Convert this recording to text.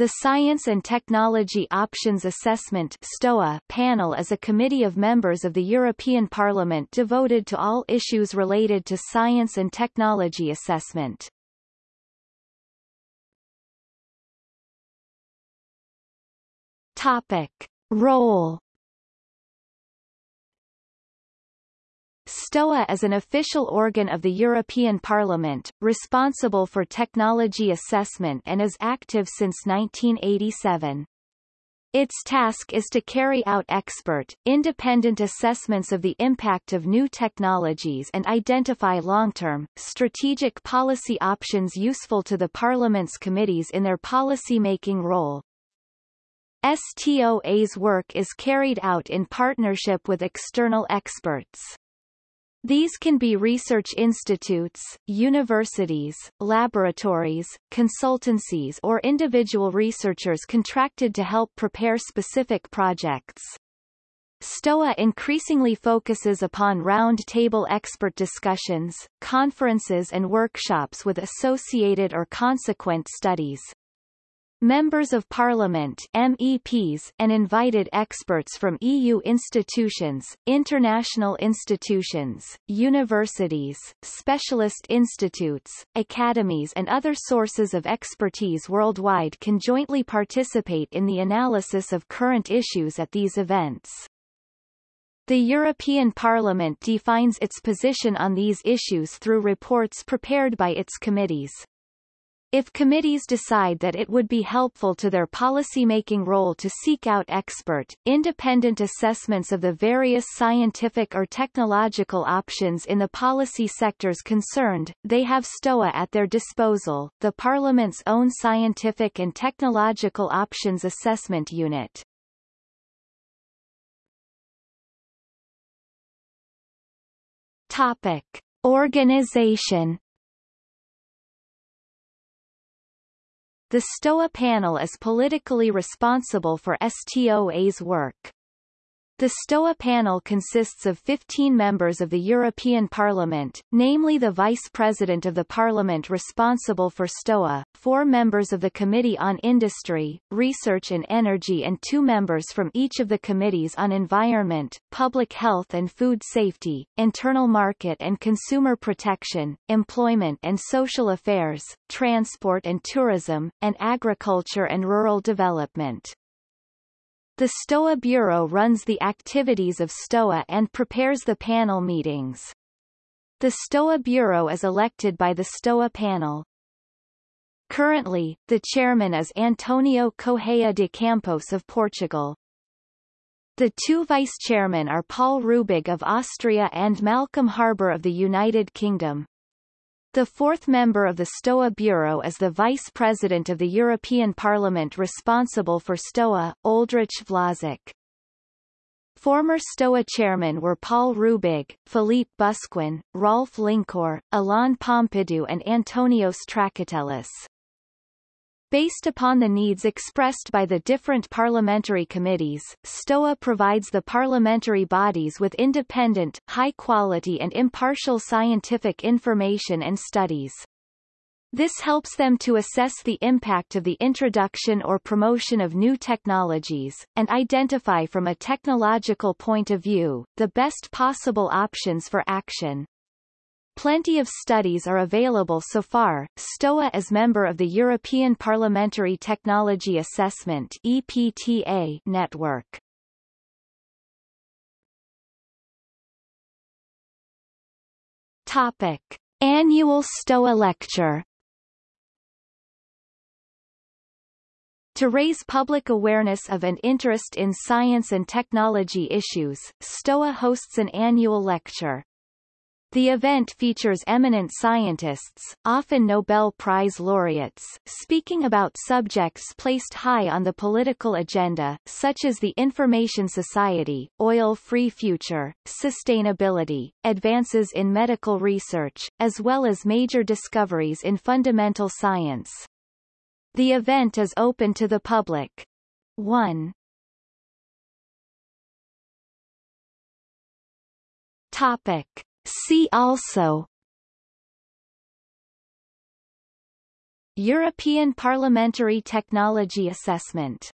The Science and Technology Options Assessment STOA panel is a committee of members of the European Parliament devoted to all issues related to science and technology assessment. Topic. Role STOA is an official organ of the European Parliament, responsible for technology assessment and is active since 1987. Its task is to carry out expert, independent assessments of the impact of new technologies and identify long-term, strategic policy options useful to the Parliament's committees in their policy-making role. STOA's work is carried out in partnership with external experts. These can be research institutes, universities, laboratories, consultancies or individual researchers contracted to help prepare specific projects. STOA increasingly focuses upon round-table expert discussions, conferences and workshops with associated or consequent studies. Members of Parliament MEPs and invited experts from EU institutions, international institutions, universities, specialist institutes, academies and other sources of expertise worldwide can jointly participate in the analysis of current issues at these events. The European Parliament defines its position on these issues through reports prepared by its committees. If committees decide that it would be helpful to their policymaking role to seek out expert, independent assessments of the various scientific or technological options in the policy sectors concerned, they have STOA at their disposal, the Parliament's own Scientific and Technological Options Assessment Unit. Topic. Organization The STOA panel is politically responsible for STOA's work. The STOA panel consists of 15 members of the European Parliament, namely the Vice President of the Parliament responsible for STOA, four members of the Committee on Industry, Research and Energy and two members from each of the committees on Environment, Public Health and Food Safety, Internal Market and Consumer Protection, Employment and Social Affairs, Transport and Tourism, and Agriculture and Rural Development. The STOA Bureau runs the activities of STOA and prepares the panel meetings. The STOA Bureau is elected by the STOA panel. Currently, the chairman is Antonio Correia de Campos of Portugal. The two vice-chairmen are Paul Rübig of Austria and Malcolm Harbour of the United Kingdom. The fourth member of the STOA Bureau is the Vice President of the European Parliament responsible for STOA, Oldrich Vlasák. Former STOA chairmen were Paul Rübig, Philippe Busquin, Rolf Linkohr, Alain Pompidou and Antonios Trakatellis. Based upon the needs expressed by the different parliamentary committees, STOA provides the parliamentary bodies with independent, high-quality and impartial scientific information and studies. This helps them to assess the impact of the introduction or promotion of new technologies, and identify from a technological point of view, the best possible options for action. Plenty of studies are available so far. STOA is member of the European Parliamentary Technology Assessment EPTA network. Topic: Annual STOA lecture. To raise public awareness of and interest in science and technology issues, STOA hosts an annual lecture. The event features eminent scientists, often Nobel Prize laureates, speaking about subjects placed high on the political agenda, such as the information society, oil-free future, sustainability, advances in medical research, as well as major discoveries in fundamental science. The event is open to the public. 1. Topic. See also European Parliamentary Technology Assessment